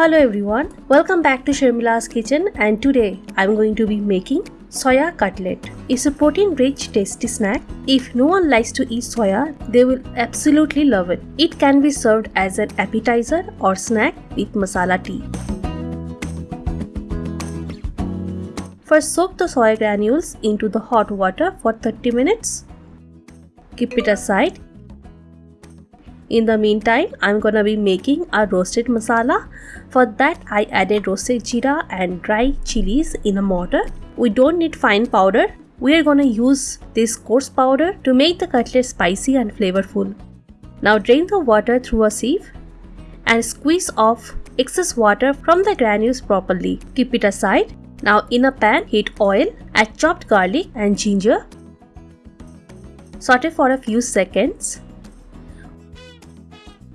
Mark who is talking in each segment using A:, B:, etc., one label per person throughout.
A: Hello everyone, welcome back to Sharmila's kitchen and today I'm going to be making soya cutlet. It's a protein rich tasty snack. If no one likes to eat soya, they will absolutely love it. It can be served as an appetizer or snack with masala tea. First soak the soya granules into the hot water for 30 minutes. Keep it aside in the meantime, I'm gonna be making a roasted masala. For that, I added roasted jeera and dry chilies in a mortar. We don't need fine powder. We are gonna use this coarse powder to make the cutlet spicy and flavorful. Now drain the water through a sieve and squeeze off excess water from the granules properly. Keep it aside. Now in a pan, heat oil, add chopped garlic and ginger. Saute for a few seconds.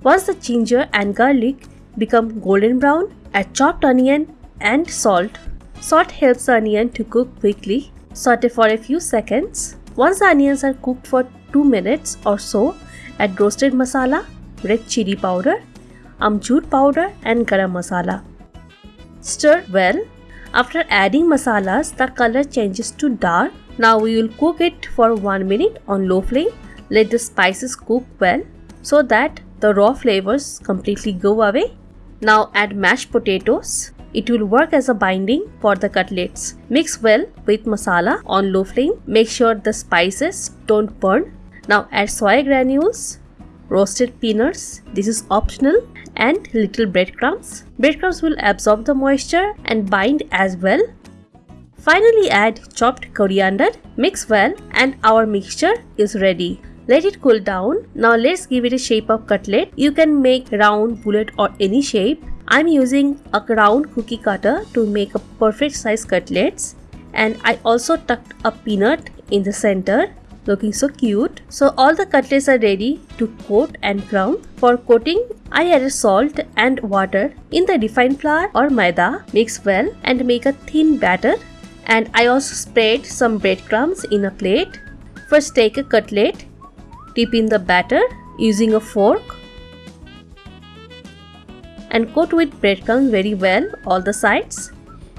A: Once the ginger and garlic become golden brown, add chopped onion and salt. Salt helps the onion to cook quickly. Saute for a few seconds. Once the onions are cooked for 2 minutes or so, add roasted masala, red chili powder, amchur powder and garam masala. Stir well. After adding masalas, the color changes to dark. Now we will cook it for 1 minute on low flame. Let the spices cook well so that the raw flavors completely go away. Now add mashed potatoes. It will work as a binding for the cutlets. Mix well with masala on low flame. Make sure the spices don't burn. Now add soy granules, roasted peanuts, this is optional, and little breadcrumbs. Breadcrumbs will absorb the moisture and bind as well. Finally add chopped coriander, mix well and our mixture is ready. Let it cool down. Now let's give it a shape of cutlet. You can make round, bullet or any shape. I'm using a round cookie cutter to make a perfect size cutlets. And I also tucked a peanut in the center looking so cute. So all the cutlets are ready to coat and crown. For coating, I added salt and water in the refined flour or maida. Mix well and make a thin batter. And I also spread some breadcrumbs in a plate. First take a cutlet Dip in the batter using a fork and coat with breadcrumbs very well all the sides.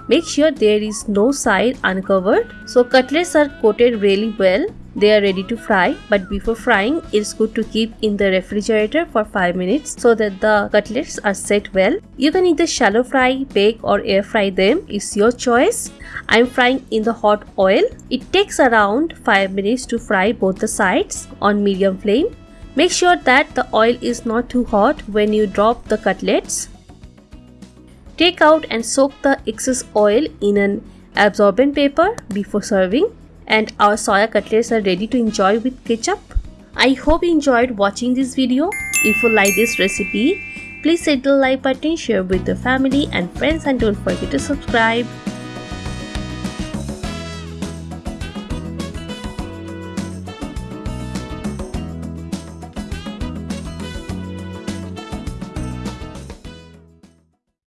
A: Make sure there is no side uncovered. So cutlets are coated really well. They are ready to fry but before frying it's good to keep in the refrigerator for 5 minutes so that the cutlets are set well. You can either shallow fry, bake or air fry them. It's your choice. I'm frying in the hot oil. It takes around 5 minutes to fry both the sides on medium flame. Make sure that the oil is not too hot when you drop the cutlets. Take out and soak the excess oil in an absorbent paper before serving and our soya cutlets are ready to enjoy with ketchup. I hope you enjoyed watching this video. If you like this recipe, please hit the like button, share with your family and friends and don't forget to subscribe.